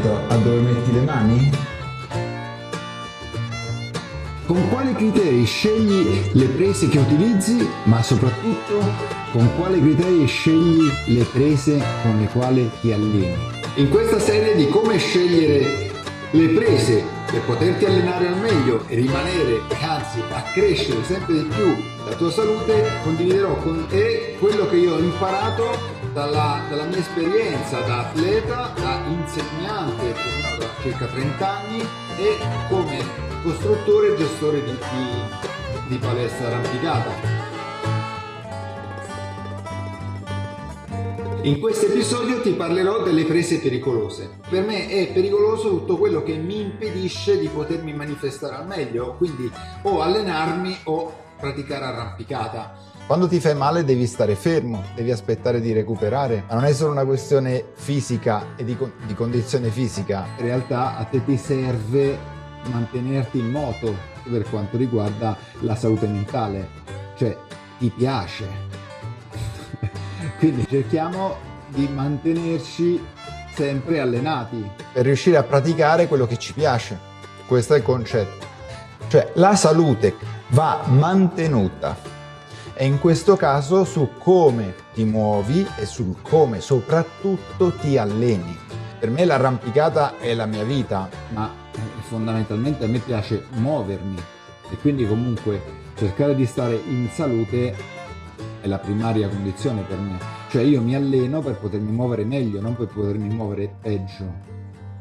attento a dove metti le mani? Con quali criteri scegli le prese che utilizzi, ma soprattutto con quali criteri scegli le prese con le quali ti alleni? In questa serie di come scegliere le prese per poterti allenare al meglio e rimanere, anzi accrescere sempre di più la tua salute, condividerò con te quello che io ho imparato dalla, dalla mia esperienza da atleta, da insegnante da circa 30 anni e come costruttore e gestore di, di, di palestra arrampicata. In questo episodio ti parlerò delle prese pericolose. Per me è pericoloso tutto quello che mi impedisce di potermi manifestare al meglio, quindi o allenarmi o praticare arrampicata. Quando ti fai male devi stare fermo, devi aspettare di recuperare, ma non è solo una questione fisica e di, di condizione fisica. In realtà a te ti serve mantenerti in moto per quanto riguarda la salute mentale, cioè ti piace. Quindi cerchiamo di mantenerci sempre allenati. Per riuscire a praticare quello che ci piace. Questo è il concetto. Cioè la salute va mantenuta e in questo caso su come ti muovi e sul come soprattutto ti alleni. Per me l'arrampicata è la mia vita, ma fondamentalmente a me piace muovermi e quindi comunque cercare di stare in salute è la primaria condizione per me. Cioè io mi alleno per potermi muovere meglio, non per potermi muovere peggio.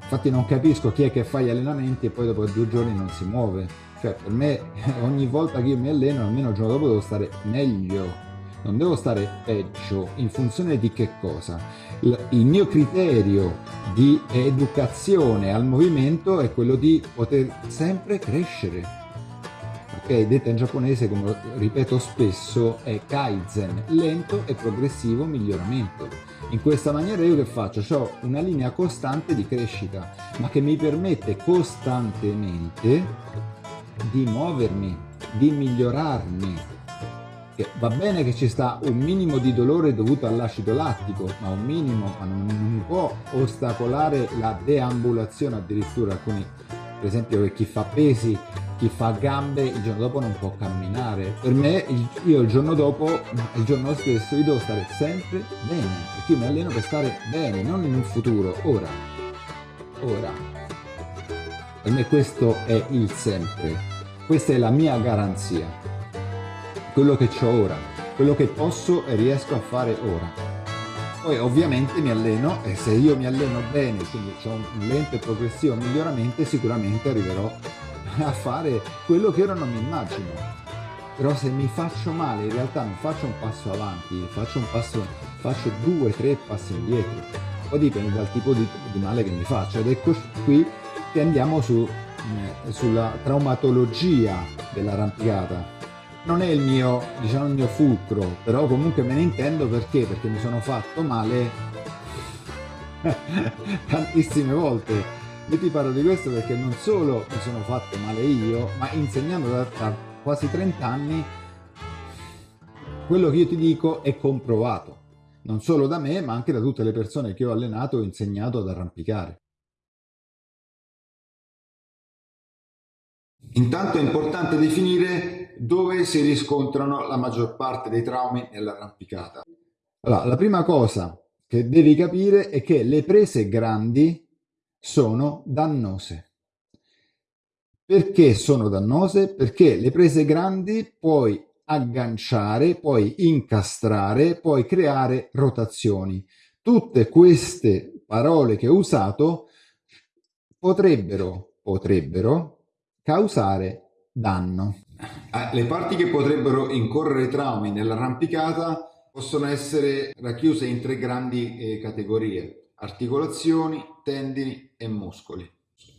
Infatti non capisco chi è che fa gli allenamenti e poi dopo due giorni non si muove. Cioè per me ogni volta che io mi alleno almeno il giorno dopo devo stare meglio non devo stare peggio in funzione di che cosa? Il mio criterio di educazione al movimento è quello di poter sempre crescere. Ok, detta in giapponese, come ripeto spesso, è kaizen, lento e progressivo miglioramento. In questa maniera io che faccio? Ho una linea costante di crescita, ma che mi permette costantemente di muovermi, di migliorarmi, va bene che ci sta un minimo di dolore dovuto all'acido lattico, ma un minimo, ma non, non può ostacolare la deambulazione addirittura alcuni, per esempio chi fa pesi, chi fa gambe il giorno dopo non può camminare. Per me io il giorno dopo, il giorno stesso, io devo stare sempre bene, perché io mi alleno per stare bene, non in un futuro, ora. Ora. Me questo è il sempre. Questa è la mia garanzia quello che ho ora, quello che posso e riesco a fare ora. Poi ovviamente mi alleno e se io mi alleno bene, quindi ho un lento e progressivo miglioramento, sicuramente arriverò a fare quello che ora non mi immagino. Però se mi faccio male, in realtà non faccio un passo avanti, faccio un passo, faccio due, tre passi indietro. Poi dipende dal tipo di, di male che mi faccio. Ed ecco qui che andiamo su, eh, sulla traumatologia dell'arrampicata non è il mio, diciamo, il mio fulcro, però comunque me ne intendo perché? Perché mi sono fatto male tantissime volte. Io ti parlo di questo perché non solo mi sono fatto male io, ma insegnando da, da quasi 30 anni, quello che io ti dico è comprovato. Non solo da me, ma anche da tutte le persone che ho allenato e insegnato ad arrampicare. Intanto è importante definire dove si riscontrano la maggior parte dei traumi nell'arrampicata. Allora, la prima cosa che devi capire è che le prese grandi sono dannose. Perché sono dannose? Perché le prese grandi puoi agganciare, puoi incastrare, puoi creare rotazioni. Tutte queste parole che ho usato potrebbero, potrebbero causare danno. Eh, le parti che potrebbero incorrere traumi nell'arrampicata possono essere racchiuse in tre grandi eh, categorie, articolazioni, tendini e muscoli.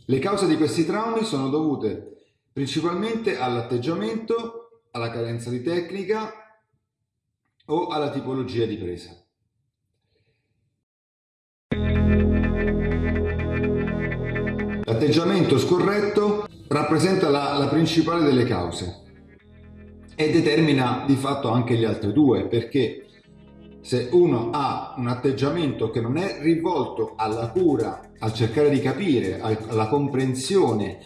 Le cause di questi traumi sono dovute principalmente all'atteggiamento, alla carenza di tecnica o alla tipologia di presa. L'atteggiamento scorretto rappresenta la, la principale delle cause e determina di fatto anche le altre due perché se uno ha un atteggiamento che non è rivolto alla cura, al cercare di capire, alla comprensione,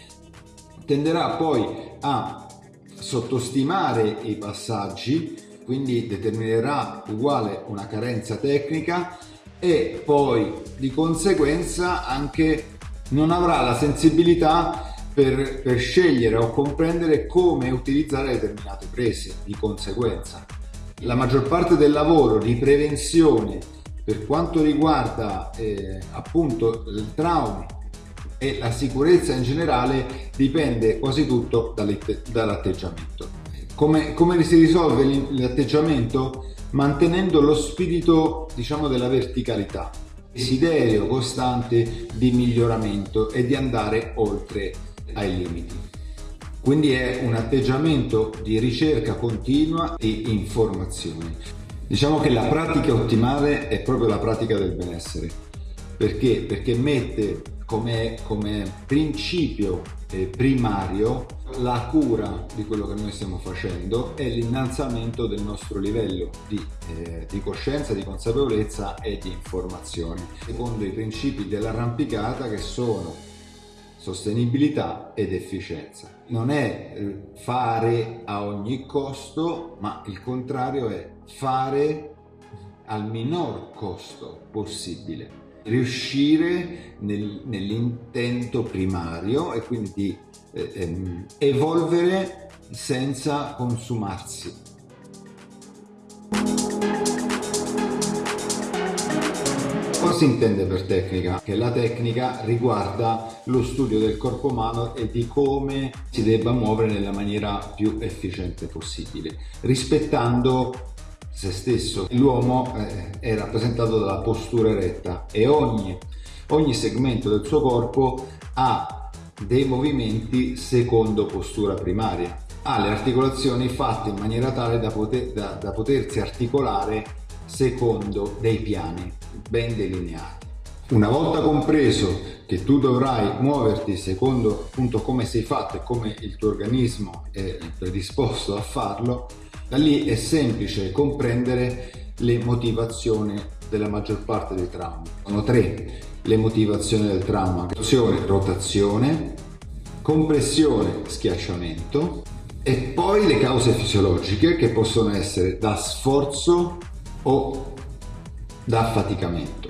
tenderà poi a sottostimare i passaggi, quindi determinerà uguale una carenza tecnica e poi di conseguenza anche non avrà la sensibilità per, per scegliere o comprendere come utilizzare determinate prese di conseguenza. La maggior parte del lavoro di prevenzione per quanto riguarda eh, appunto il trauma e la sicurezza in generale dipende quasi tutto dall'atteggiamento. Come, come si risolve l'atteggiamento? Mantenendo lo spirito diciamo della verticalità, desiderio costante di miglioramento e di andare oltre ai limiti. Quindi è un atteggiamento di ricerca continua e informazione. Diciamo che la pratica ottimale è proprio la pratica del benessere. Perché? Perché mette come, come principio eh, primario la cura di quello che noi stiamo facendo e l'innalzamento del nostro livello di, eh, di, coscienza, di consapevolezza e di informazione, secondo i principi dell'arrampicata che sono sostenibilità ed efficienza. Non è eh, fare a ogni costo, ma il contrario è fare al minor costo possibile. Riuscire nel, nell'intento primario e quindi di eh, ehm, evolvere senza consumarsi. Cosa si intende per tecnica? Che la tecnica riguarda lo studio del corpo umano e di come si debba muovere nella maniera più efficiente possibile, rispettando se stesso. L'uomo eh, è rappresentato dalla postura eretta e ogni, ogni segmento del suo corpo ha dei movimenti secondo postura primaria. Ha le articolazioni fatte in maniera tale da, poter, da, da potersi articolare secondo dei piani ben delineati. Una volta compreso che tu dovrai muoverti secondo appunto come sei fatto e come il tuo organismo è predisposto a farlo, da lì è semplice comprendere le motivazioni della maggior parte dei traumi. Sono tre le motivazioni del trauma. Rotazione, rotazione, compressione, schiacciamento e poi le cause fisiologiche che possono essere da sforzo o da affaticamento.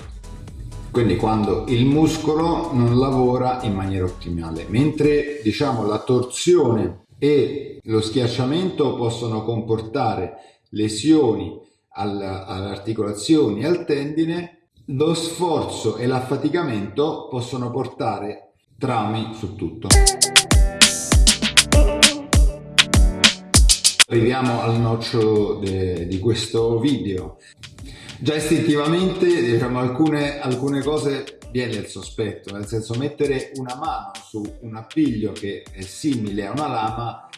Quindi quando il muscolo non lavora in maniera ottimale, mentre diciamo la torsione e lo schiacciamento possono comportare lesioni alle articolazioni e al tendine, lo sforzo e l'affaticamento possono portare traumi su tutto. Arriviamo al nocciolo di questo video. Già istintivamente diciamo, alcune, alcune cose viene il sospetto, nel senso mettere una mano su un appiglio che è simile a una lama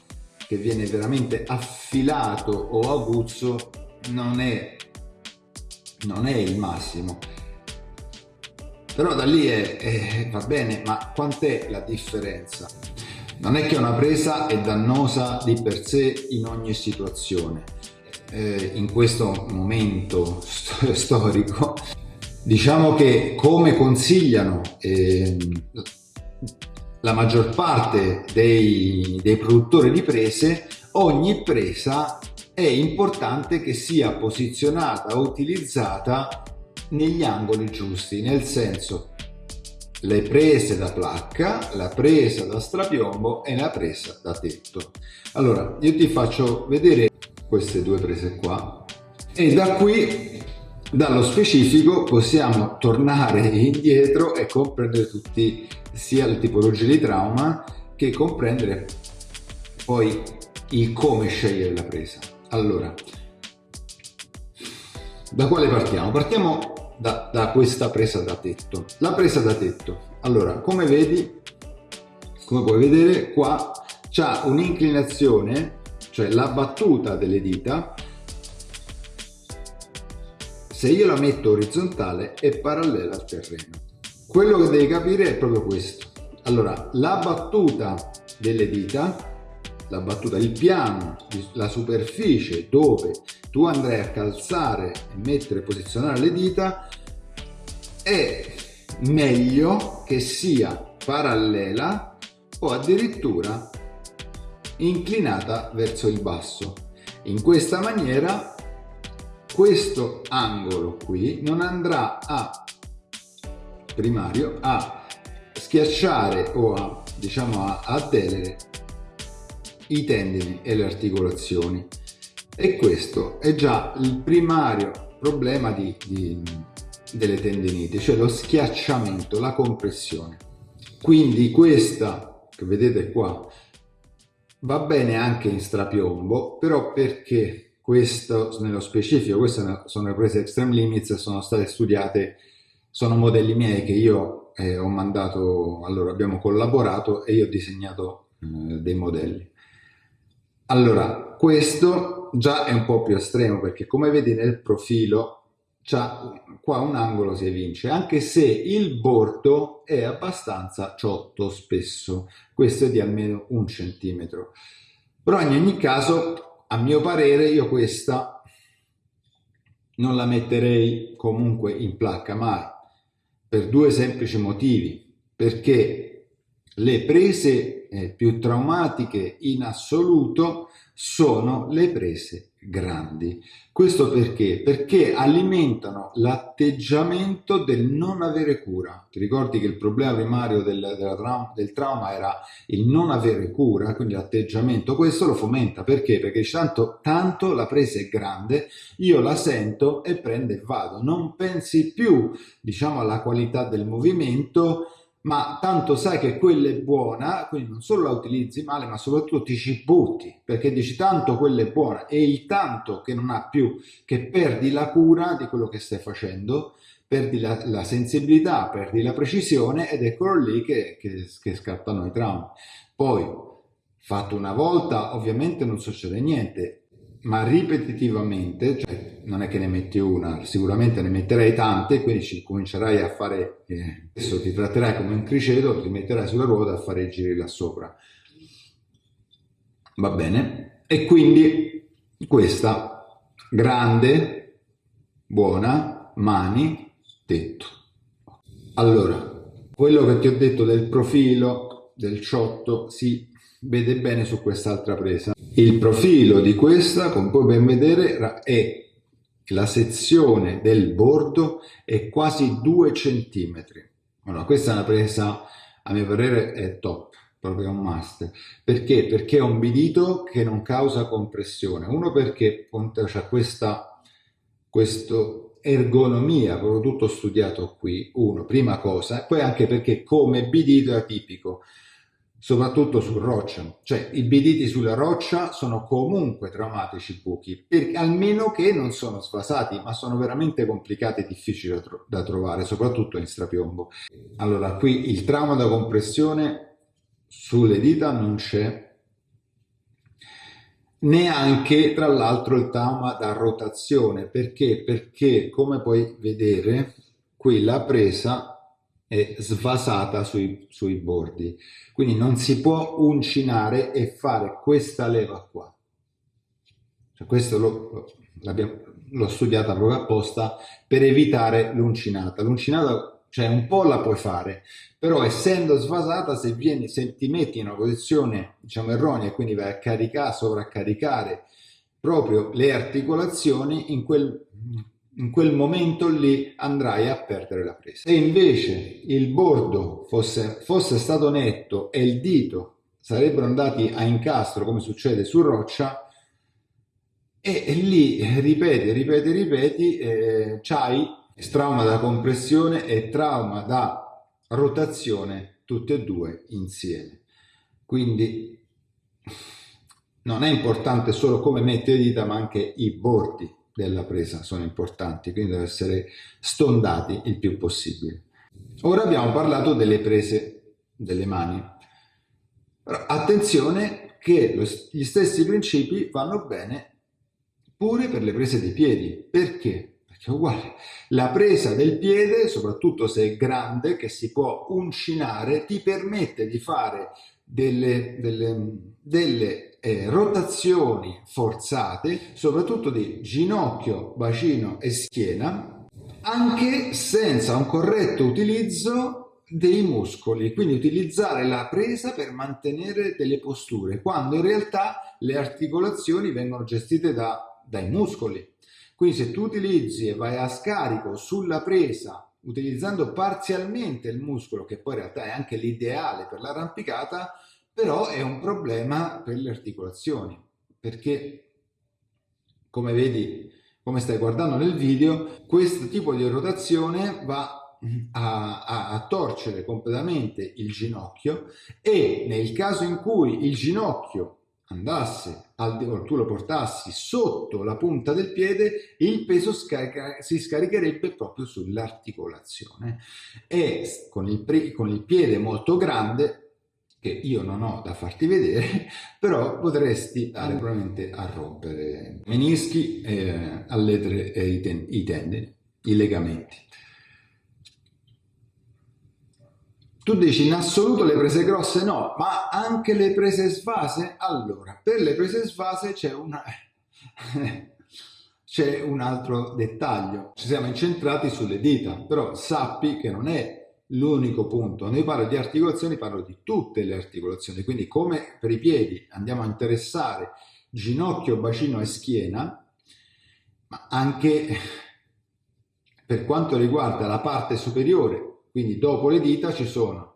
che viene veramente affilato o aguzzo non è, non è il massimo. Però da lì è, è, va bene, ma quant'è la differenza? Non è che una presa è dannosa di per sé in ogni situazione. Eh, in questo momento storico Diciamo che come consigliano eh, la maggior parte dei, dei produttori di prese, ogni presa è importante che sia posizionata o utilizzata negli angoli giusti, nel senso le prese da placca, la presa da strapiombo e la presa da tetto. Allora, io ti faccio vedere queste due prese qua e da qui dallo specifico possiamo tornare indietro e comprendere tutti sia le tipologie di trauma che comprendere poi il come scegliere la presa. Allora, da quale partiamo? Partiamo da, da questa presa da tetto. La presa da tetto, allora, come vedi, come puoi vedere qua c'è un'inclinazione, cioè la battuta delle dita se io la metto orizzontale è parallela al terreno. Quello che devi capire è proprio questo. Allora, la battuta delle dita la battuta, il piano, la superficie dove tu andrai a calzare e mettere, posizionare le dita è meglio che sia parallela o addirittura inclinata verso il basso. In questa maniera questo angolo qui non andrà a primario a schiacciare o a diciamo a, a delere i tendini e le articolazioni e questo è già il primario problema di, di, delle tendiniti cioè lo schiacciamento la compressione. Quindi questa che vedete qua va bene anche in strapiombo però perché questo nello specifico queste sono le prese extreme limits sono state studiate sono modelli miei che io eh, ho mandato allora abbiamo collaborato e io ho disegnato eh, dei modelli. Allora questo già è un po' più estremo perché come vedi nel profilo qua un angolo si evince, anche se il bordo è abbastanza ciotto spesso, questo è di almeno un centimetro. Però in ogni caso, a mio parere, io questa non la metterei comunque in placca mai, per due semplici motivi, perché le prese eh, più traumatiche in assoluto sono le prese grandi. Questo perché? Perché alimentano l'atteggiamento del non avere cura. Ti ricordi che il problema primario del, del trauma era il non avere cura, quindi l'atteggiamento. Questo lo fomenta perché? Perché tanto, tanto la presa è grande, io la sento e prendo e vado. Non pensi più, diciamo, alla qualità del movimento, ma tanto sai che quella è buona, quindi non solo la utilizzi male, ma soprattutto ti ci butti, perché dici tanto quella è buona e il tanto che non ha più, che perdi la cura di quello che stai facendo, perdi la, la sensibilità, perdi la precisione ed eccolo lì che, che, che scattano i traumi. Poi, fatto una volta, ovviamente non succede niente, ma ripetitivamente, cioè non è che ne metti una, sicuramente ne metterai tante, quindi ci comincerai a fare, eh, adesso ti tratterai come un criceto, ti metterai sulla ruota a fare i giri là sopra. Va bene? E quindi questa grande, buona, mani, tetto. Allora, quello che ti ho detto del profilo, del ciotto, si vede bene su quest'altra presa. Il profilo di questa, come puoi ben vedere, è la sezione del bordo è quasi 2 cm. Allora, questa è una presa, a mio parere, è top, proprio un must. Perché? Perché è un bidito che non causa compressione. Uno perché c'è questa questo ergonomia, proprio tutto studiato qui, uno, prima cosa, e poi anche perché come bidito è atipico soprattutto su roccia, cioè i biditi sulla roccia sono comunque traumatici buchi, perché almeno che non sono sfasati, ma sono veramente complicati e difficili da, tro da trovare, soprattutto in strapiombo. Allora, qui il trauma da compressione sulle dita non c'è, neanche tra l'altro il trauma da rotazione, perché? Perché come puoi vedere qui la presa è svasata sui, sui bordi. Quindi non si può uncinare e fare questa leva qua. Cioè questo l'ho studiata proprio apposta per evitare l'uncinata. L'uncinata, cioè un po' la puoi fare, però essendo svasata, se, vieni, se ti metti in una posizione diciamo erronea, quindi vai a caricare, sovraccaricare proprio le articolazioni, in quel in quel momento lì andrai a perdere la presa. Se invece il bordo fosse, fosse stato netto e il dito sarebbero andati a incastro come succede su roccia, e, lì ripeti, ripeti, ripeti, eh, c'hai trauma da compressione e trauma da rotazione tutte e due insieme. Quindi non è importante solo come metti le dita ma anche i bordi della presa sono importanti, quindi devono essere stondati il più possibile. Ora abbiamo parlato delle prese delle mani. attenzione che gli stessi principi vanno bene pure per le prese dei piedi. Perché? perché è uguale. La presa del piede, soprattutto se è grande, che si può uncinare, ti permette di fare delle, delle, delle eh, rotazioni forzate, soprattutto di ginocchio, bacino e schiena, anche senza un corretto utilizzo dei muscoli, quindi utilizzare la presa per mantenere delle posture, quando in realtà le articolazioni vengono gestite da, dai muscoli. Quindi se tu utilizzi e vai a scarico sulla presa utilizzando parzialmente il muscolo, che poi in realtà è anche l'ideale per l'arrampicata, però è un problema per le articolazioni, perché come vedi, come stai guardando nel video, questo tipo di rotazione va a, a, a, torcere completamente il ginocchio e nel caso in cui il ginocchio andasse al, o tu lo portassi sotto la punta del piede, il peso scarica, si scaricherebbe proprio sull'articolazione e con il, con il piede molto grande che io non ho da farti vedere, però potresti andare probabilmente a rompere menischi, eh, alledere eh, i, ten i tendini, i legamenti. Tu dici in assoluto le prese grosse no, ma anche le prese svase? Allora, per le prese svase c'è una... c'è un altro dettaglio. Ci siamo incentrati sulle dita, però sappi che non è l'unico punto. Noi parlo di articolazioni, parlo di tutte le articolazioni, quindi come per i piedi andiamo a interessare ginocchio, bacino e schiena, ma anche per quanto riguarda la parte superiore quindi dopo le dita ci sono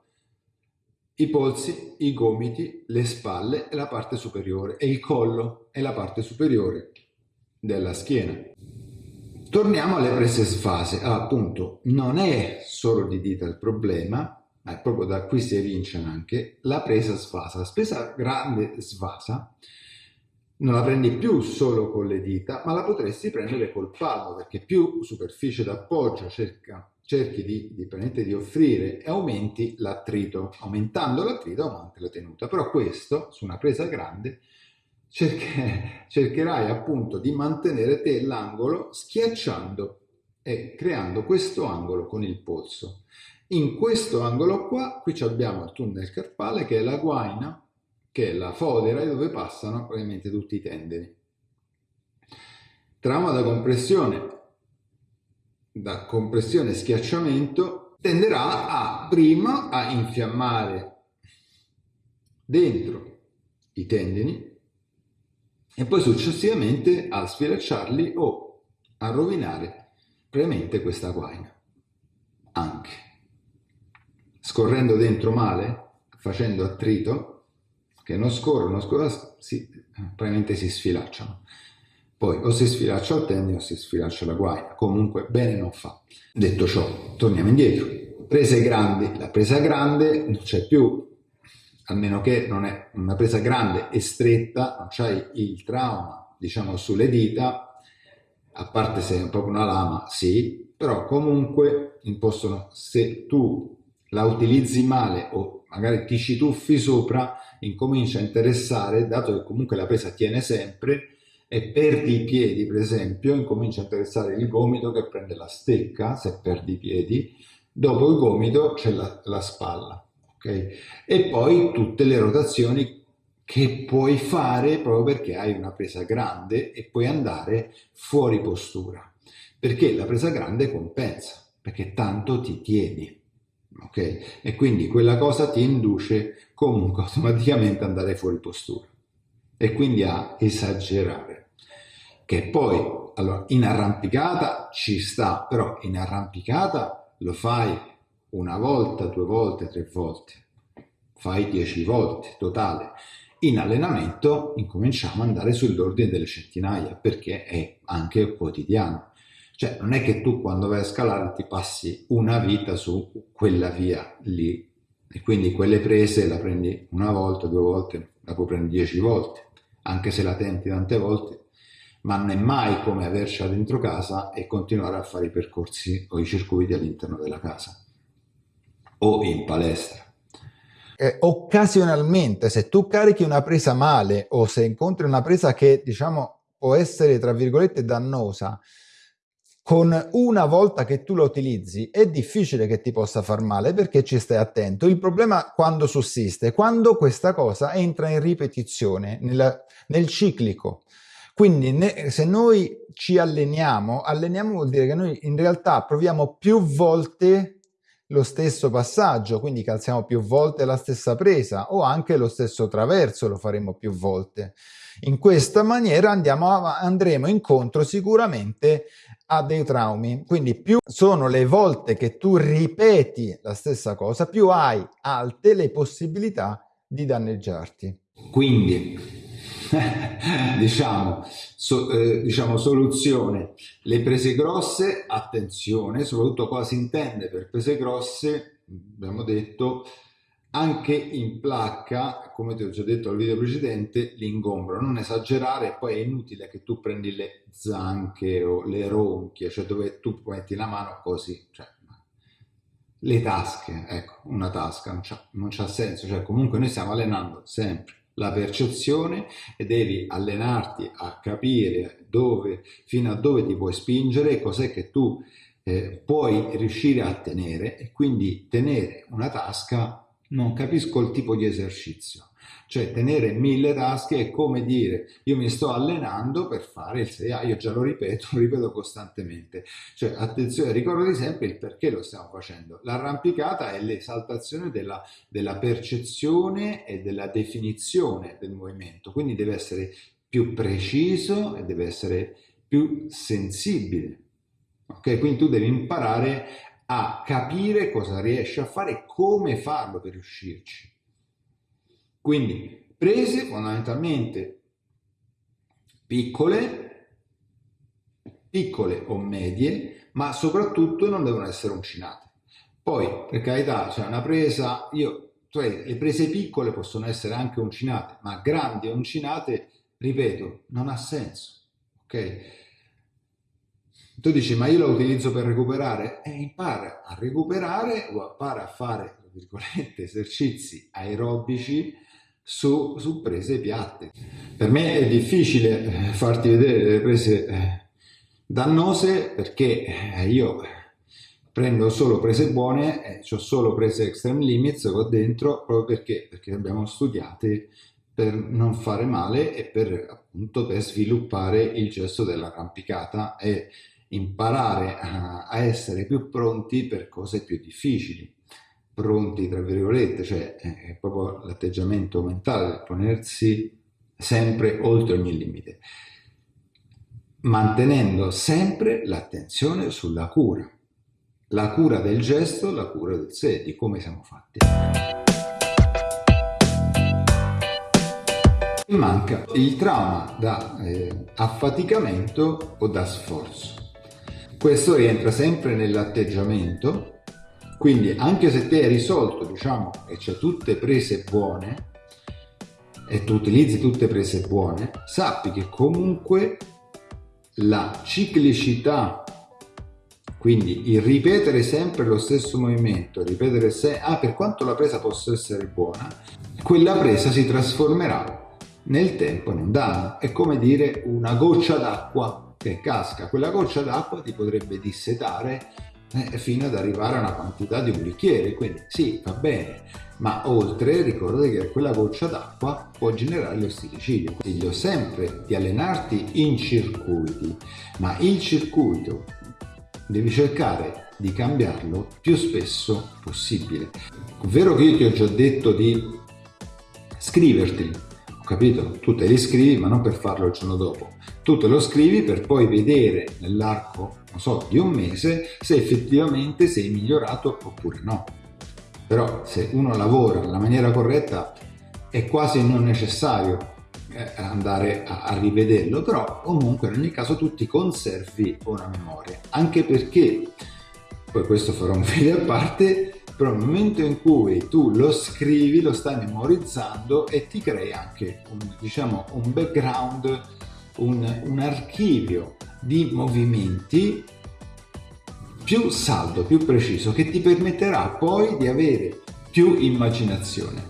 i polsi, i gomiti, le spalle e la parte superiore e il collo è la parte superiore della schiena. Torniamo alle prese sfase. Ah, appunto, non è solo di dita il problema, ma è proprio da qui si evince anche la presa sfasa. La spesa grande svasa non la prendi più solo con le dita, ma la potresti prendere col palmo, perché più superficie d'appoggio cerca cerchi di, di, di offrire e aumenti l'attrito. Aumentando l'attrito aumenti la tenuta. Però questo, su una presa grande, cerche, cercherai appunto di mantenere te l'angolo schiacciando e creando questo angolo con il polso. In questo angolo qua, qui abbiamo il tunnel carpale che è la guaina, che è la fodera dove passano probabilmente tutti i tendini. Trauma da compressione da compressione e schiacciamento tenderà a prima a infiammare dentro i tendini e poi successivamente a sfilacciarli o a rovinare premente questa guaina. Anche. Scorrendo dentro male facendo attrito che non scorrono, scorrono si, probabilmente si sfilacciano poi o si sfilaccia il tendine o si sfilaccia la guaina, comunque bene non fa. Detto ciò, torniamo indietro. Prese grandi, la presa grande non c'è più, a meno che non è una presa grande e stretta, non c'hai il trauma, diciamo, sulle dita, a parte se è proprio una lama, sì, però comunque possono, se tu la utilizzi male o magari ti ci tuffi sopra, incomincia a interessare, dato che comunque la presa tiene sempre, e perdi i piedi, per esempio, incomincia a interessare il gomito che prende la stecca, se perdi i piedi, dopo il gomito c'è la, la, spalla, ok? E poi tutte le rotazioni che puoi fare proprio perché hai una presa grande e puoi andare fuori postura, perché la presa grande compensa, perché tanto ti tieni, ok? E quindi quella cosa ti induce comunque automaticamente ad andare fuori postura e quindi a esagerare che poi allora, in arrampicata ci sta, però in arrampicata lo fai una volta, due volte, tre volte, fai dieci volte totale. In allenamento incominciamo ad andare sull'ordine delle centinaia perché è anche quotidiano. Cioè non è che tu quando vai a scalare ti passi una vita su quella via lì e quindi quelle prese la prendi una volta, due volte, la puoi prendere dieci volte, anche se la tenti tante volte ma non è mai come avercela dentro casa e continuare a fare i percorsi o i circuiti all'interno della casa o in palestra. Eh, occasionalmente, se tu carichi una presa male o se incontri una presa che diciamo può essere tra virgolette dannosa, con una volta che tu la utilizzi è difficile che ti possa far male perché ci stai attento. Il problema quando sussiste, quando questa cosa entra in ripetizione, nella, nel ciclico. Quindi ne, se noi ci alleniamo, alleniamo vuol dire che noi in realtà proviamo più volte lo stesso passaggio, quindi calziamo più volte la stessa presa o anche lo stesso traverso lo faremo più volte. In questa maniera andiamo, andremo incontro sicuramente a dei traumi. Quindi più sono le volte che tu ripeti la stessa cosa, più hai alte le possibilità di danneggiarti. Quindi, diciamo, so, eh, diciamo, soluzione, le prese grosse, attenzione, soprattutto cosa si intende per prese grosse, abbiamo detto, anche in placca, come ti ho già detto al video precedente, l'ingombro, non esagerare, poi è inutile che tu prendi le zanche o le ronchie, cioè dove tu metti la mano così, cioè, le tasche, ecco, una tasca non c'ha senso, cioè comunque noi stiamo allenando sempre la percezione e devi allenarti a capire dove, fino a dove ti puoi spingere, cos'è che tu eh, puoi riuscire a tenere e quindi tenere una tasca non capisco il tipo di esercizio. Cioè tenere mille tasche è come dire io mi sto allenando per fare il 6A, io già lo ripeto, lo ripeto costantemente. Cioè attenzione, ricordati sempre il perché lo stiamo facendo. L'arrampicata è l'esaltazione della, della percezione e della definizione del movimento, quindi deve essere più preciso e deve essere più sensibile. Ok, quindi tu devi imparare a capire cosa riesce a fare e come farlo per riuscirci. Quindi prese fondamentalmente piccole, piccole o medie, ma soprattutto non devono essere uncinate. Poi, per carità, c'è cioè una presa, io, cioè, le prese piccole possono essere anche uncinate, ma grandi e uncinate, ripeto, non ha senso. Ok? Tu dici, ma io la utilizzo per recuperare? E eh, impara a recuperare o impara a fare, esercizi aerobici su, su, prese piatte. Per me è difficile eh, farti vedere le prese eh, dannose perché io prendo solo prese buone, eh, ho solo prese extreme limits qua dentro proprio perché, perché abbiamo studiate per non fare male e per appunto per sviluppare il gesto dell'arrampicata e imparare a, a, essere più pronti per cose più difficili. Pronti, tra virgolette, cioè è proprio l'atteggiamento mentale ponersi sempre oltre ogni limite, mantenendo sempre l'attenzione sulla cura, la cura del gesto, la cura del sé, di come siamo fatti. Manca il trauma da eh, affaticamento o da sforzo. Questo rientra sempre nell'atteggiamento, quindi anche se te hai risolto, diciamo, e c'è tutte prese buone, e tu utilizzi tutte prese buone, sappi che comunque la ciclicità, quindi il ripetere sempre lo stesso movimento, ripetere se, ah, per quanto la presa possa essere buona, quella presa si trasformerà nel tempo in un danno. È come dire una goccia d'acqua che casca, quella goccia d'acqua ti potrebbe dissetare eh, fino ad arrivare a una quantità di un bicchiere, quindi sì, va bene, ma oltre ricordati che quella goccia d'acqua può generare lo stilicidio. Consiglio sempre di allenarti in circuiti, ma il circuito devi cercare di cambiarlo più spesso possibile. Ovvero che io ti ho già detto di scriverti, capito? Tu te li scrivi ma non per farlo il giorno dopo, tu te lo scrivi per poi vedere nell'arco, non so, di un mese se effettivamente sei migliorato oppure no. Però se uno lavora nella maniera corretta è quasi non necessario eh, andare a, a rivederlo, però comunque in ogni caso tu ti conservi una memoria, anche perché, poi questo farò un video a parte, però nel momento in cui tu lo scrivi lo stai memorizzando e ti crei anche un, diciamo, un background un, un archivio di movimenti più saldo, più preciso, che ti permetterà poi di avere più immaginazione.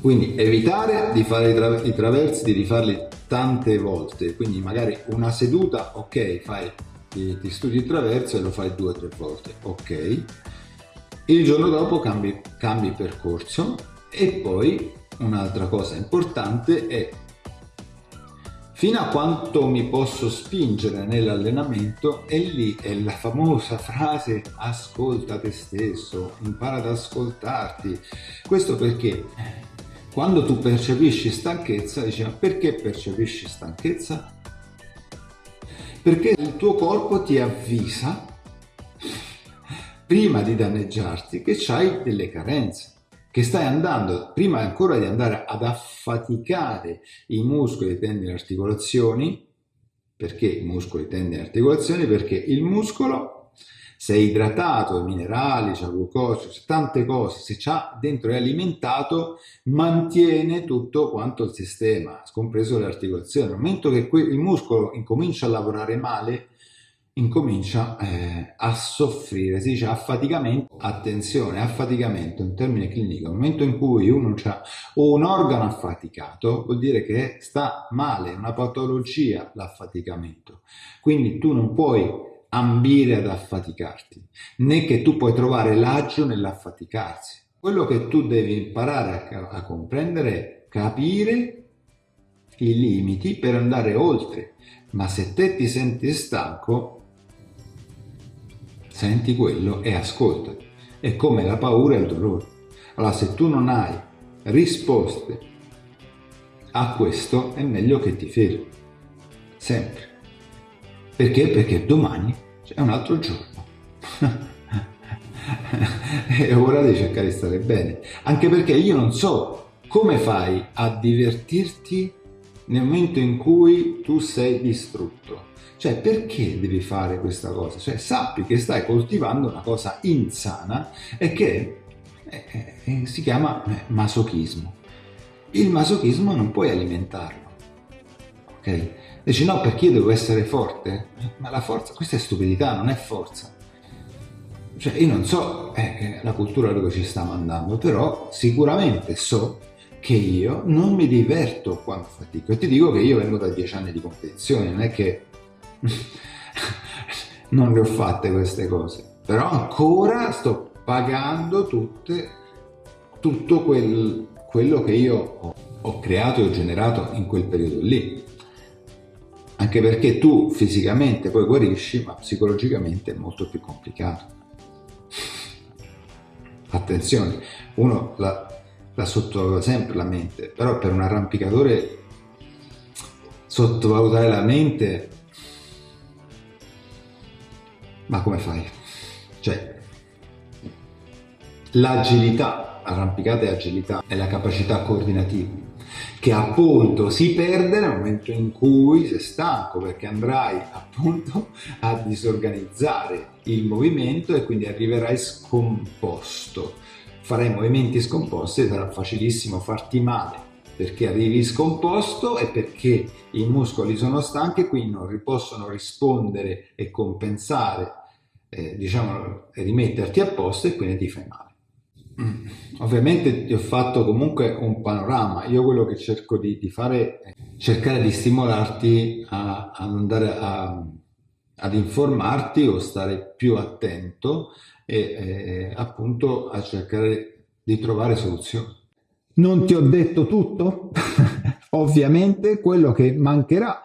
Quindi evitare di fare i, tra i traversi, di rifarli tante volte, quindi magari una seduta, ok, fai ti, ti studi il traverso e lo fai due o tre volte, ok. Il giorno dopo cambi, cambi percorso e poi un'altra cosa importante è fino a quanto mi posso spingere nell'allenamento e lì è la famosa frase ascolta te stesso, impara ad ascoltarti. Questo perché quando tu percepisci stanchezza, dici ma perché percepisci stanchezza? Perché il tuo corpo ti avvisa prima di danneggiarti che hai delle carenze che stai andando, prima ancora di andare ad affaticare i muscoli, i tendini e articolazioni, perché muscoli, tendini e articolazioni? Perché il muscolo, se è idratato, i minerali, c'è glucosio, c'è tante cose, se c'ha dentro è alimentato, mantiene tutto quanto il sistema, compreso le articolazioni. Nel momento che il muscolo incomincia a lavorare male, incomincia eh, a soffrire, si dice affaticamento, attenzione, affaticamento è un termine clinico, nel momento in cui uno ha un organo affaticato vuol dire che sta male, è una patologia l'affaticamento, quindi tu non puoi ambire ad affaticarti, né che tu puoi trovare l'agio nell'affaticarsi. Quello che tu devi imparare a, a comprendere capire i limiti per andare oltre, ma se te ti senti stanco senti quello e ascolta. È come la paura e il dolore. Allora se tu non hai risposte a questo è meglio che ti fermi. Sempre. Perché? Perché domani è un altro giorno. è ora di cercare di stare bene. Anche perché io non so come fai a divertirti nel momento in cui tu sei distrutto cioè, perché devi fare questa cosa? Cioè, sappi che stai coltivando una cosa insana e che eh, eh, si chiama eh, masochismo. Il masochismo non puoi alimentarlo. Ok? Dici no, perché io devo essere forte? Ma la forza, questa è stupidità, non è forza. Cioè, io non so eh, la cultura dove ci sta mandando, però sicuramente so che io non mi diverto quando fatico. E ti dico che io vengo da dieci anni di competizione, non è che non le ho fatte queste cose, però ancora sto pagando tutte, tutto quel, quello che io ho, ho creato e ho generato in quel periodo lì. Anche perché tu fisicamente poi guarisci, ma psicologicamente è molto più complicato. Attenzione, uno la, la sottovaluta sempre la mente, però per un arrampicatore sottovalutare la mente ma come fai? Cioè, l'agilità, arrampicata e agilità, è la capacità coordinativa, che appunto si perde nel momento in cui sei stanco, perché andrai appunto a disorganizzare il movimento e quindi arriverai scomposto. Farai movimenti scomposti e sarà facilissimo farti male perché arrivi scomposto e perché i muscoli sono stanchi e quindi non possono rispondere e compensare eh, diciamo, rimetterti a posto e quindi ti fai male. Mm. Ovviamente ti ho fatto comunque un panorama, io quello che cerco di, di fare è cercare di stimolarti a, a andare a, ad informarti o stare più attento e eh, appunto a cercare di trovare soluzioni. Non ti ho detto tutto? Ovviamente quello che mancherà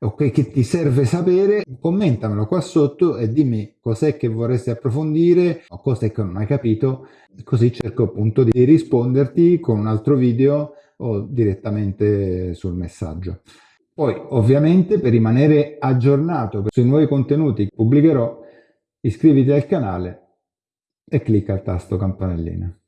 ok, che ti serve sapere, commentamelo qua sotto e dimmi cos'è che vorresti approfondire o cos'è che non hai capito, così cerco appunto di risponderti con un altro video o direttamente sul messaggio. Poi ovviamente per rimanere aggiornato sui nuovi contenuti che pubblicherò, iscriviti al canale e clicca il tasto campanellina.